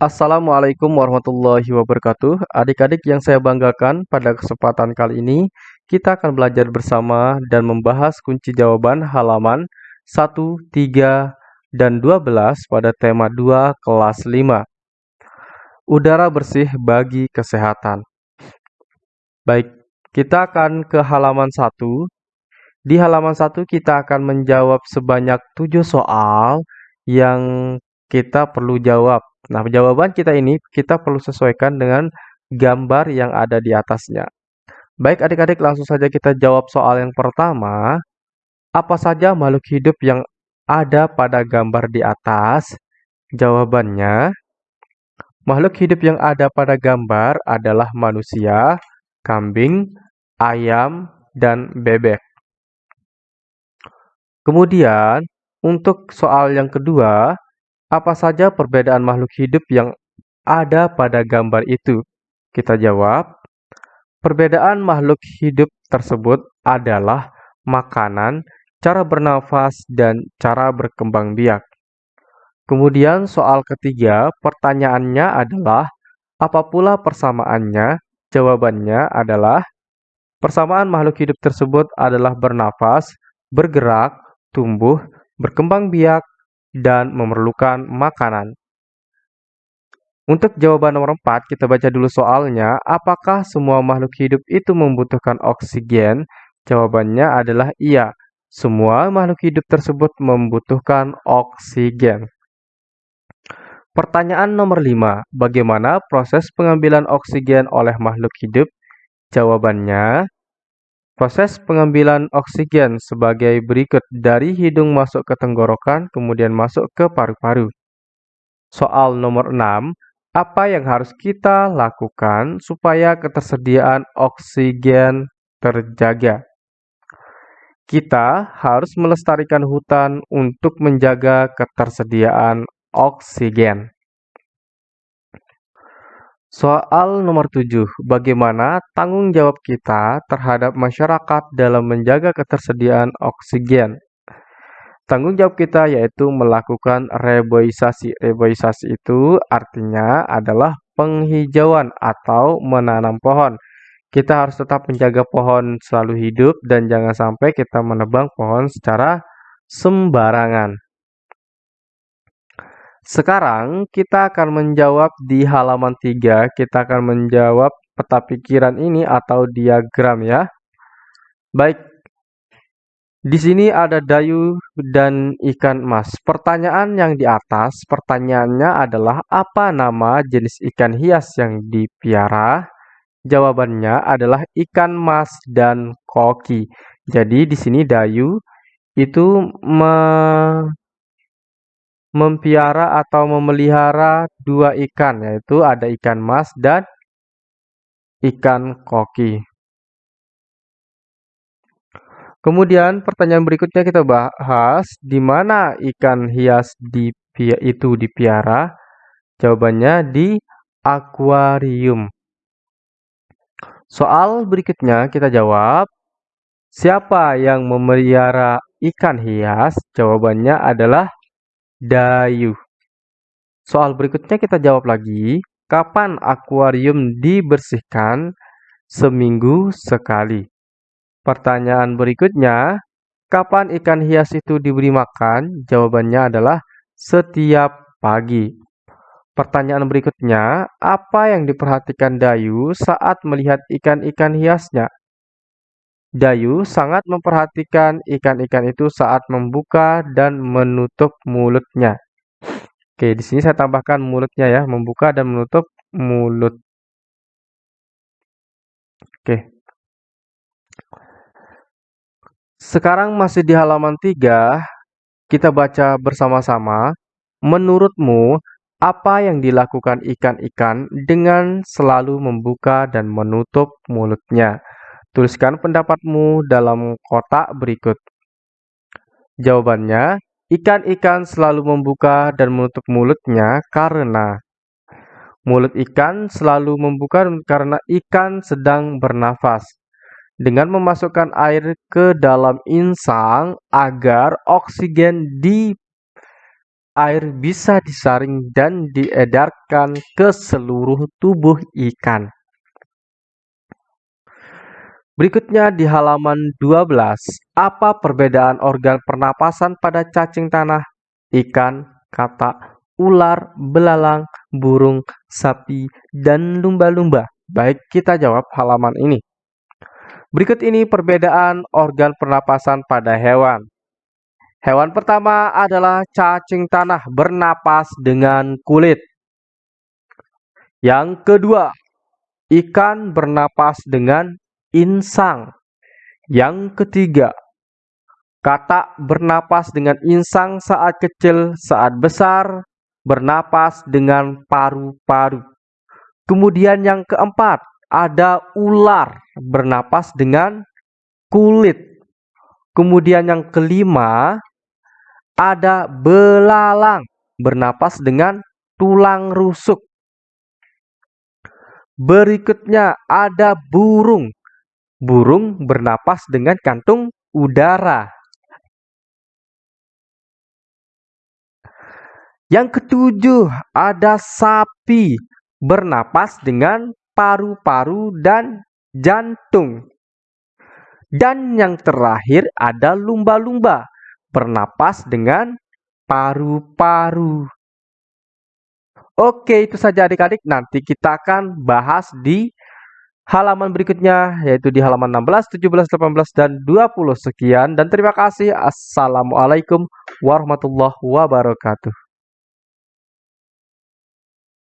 Assalamualaikum warahmatullahi wabarakatuh. Adik-adik yang saya banggakan, pada kesempatan kali ini kita akan belajar bersama dan membahas kunci jawaban halaman 1, 3, dan 12 pada tema 2 kelas 5. Udara bersih bagi kesehatan. Baik, kita akan ke halaman 1. Di halaman 1 kita akan menjawab sebanyak 7 soal yang kita perlu jawab Nah, jawaban kita ini kita perlu sesuaikan dengan gambar yang ada di atasnya. Baik adik-adik, langsung saja kita jawab soal yang pertama. Apa saja makhluk hidup yang ada pada gambar di atas? Jawabannya, makhluk hidup yang ada pada gambar adalah manusia, kambing, ayam, dan bebek. Kemudian, untuk soal yang kedua, apa saja perbedaan makhluk hidup yang ada pada gambar itu? Kita jawab, perbedaan makhluk hidup tersebut adalah makanan, cara bernafas, dan cara berkembang biak. Kemudian soal ketiga, pertanyaannya adalah, apa pula persamaannya? Jawabannya adalah, persamaan makhluk hidup tersebut adalah bernafas, bergerak, tumbuh, berkembang biak, dan memerlukan makanan. Untuk jawaban nomor 4, kita baca dulu soalnya. Apakah semua makhluk hidup itu membutuhkan oksigen? Jawabannya adalah iya. Semua makhluk hidup tersebut membutuhkan oksigen. Pertanyaan nomor 5. Bagaimana proses pengambilan oksigen oleh makhluk hidup? Jawabannya, Proses pengambilan oksigen sebagai berikut dari hidung masuk ke tenggorokan, kemudian masuk ke paru-paru. Soal nomor 6, apa yang harus kita lakukan supaya ketersediaan oksigen terjaga? Kita harus melestarikan hutan untuk menjaga ketersediaan oksigen. Soal nomor 7. Bagaimana tanggung jawab kita terhadap masyarakat dalam menjaga ketersediaan oksigen? Tanggung jawab kita yaitu melakukan reboisasi. Reboisasi itu artinya adalah penghijauan atau menanam pohon. Kita harus tetap menjaga pohon selalu hidup dan jangan sampai kita menebang pohon secara sembarangan. Sekarang kita akan menjawab di halaman 3, kita akan menjawab peta pikiran ini atau diagram ya. Baik, di sini ada dayu dan ikan emas. Pertanyaan yang di atas, pertanyaannya adalah apa nama jenis ikan hias yang dipiara? Jawabannya adalah ikan mas dan koki. Jadi di sini dayu itu me mempiara atau memelihara dua ikan, yaitu ada ikan mas dan ikan koki. Kemudian pertanyaan berikutnya kita bahas di mana ikan hias di, itu dipiara. Jawabannya di akuarium. Soal berikutnya kita jawab, siapa yang memelihara ikan hias? Jawabannya adalah Dayu. Soal berikutnya kita jawab lagi. Kapan akuarium dibersihkan? Seminggu sekali. Pertanyaan berikutnya, kapan ikan hias itu diberi makan? Jawabannya adalah setiap pagi. Pertanyaan berikutnya, apa yang diperhatikan Dayu saat melihat ikan-ikan hiasnya? Dayu sangat memperhatikan ikan-ikan itu saat membuka dan menutup mulutnya. Oke, di sini saya tambahkan mulutnya ya, membuka dan menutup mulut. Oke. Sekarang masih di halaman 3, kita baca bersama-sama. Menurutmu, apa yang dilakukan ikan-ikan dengan selalu membuka dan menutup mulutnya? Tuliskan pendapatmu dalam kotak berikut. Jawabannya, ikan-ikan selalu membuka dan menutup mulutnya karena mulut ikan selalu membuka karena ikan sedang bernafas. Dengan memasukkan air ke dalam insang agar oksigen di air bisa disaring dan diedarkan ke seluruh tubuh ikan. Berikutnya di halaman 12, apa perbedaan organ pernapasan pada cacing tanah, ikan, katak, ular, belalang, burung, sapi, dan lumba-lumba? Baik, kita jawab halaman ini. Berikut ini perbedaan organ pernapasan pada hewan. Hewan pertama adalah cacing tanah bernapas dengan kulit. Yang kedua, ikan bernapas dengan insang. Yang ketiga, katak bernapas dengan insang saat kecil, saat besar bernapas dengan paru-paru. Kemudian yang keempat, ada ular bernapas dengan kulit. Kemudian yang kelima, ada belalang bernapas dengan tulang rusuk. Berikutnya ada burung. Burung bernapas dengan kantung udara. Yang ketujuh ada sapi bernapas dengan paru-paru dan jantung. Dan yang terakhir ada lumba-lumba bernapas dengan paru-paru. Oke, itu saja adik-adik. Nanti kita akan bahas di halaman berikutnya, yaitu di halaman 16, 17, 18, dan 20. Sekian, dan terima kasih. Assalamualaikum warahmatullahi wabarakatuh.